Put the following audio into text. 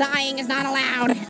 Dying is not allowed.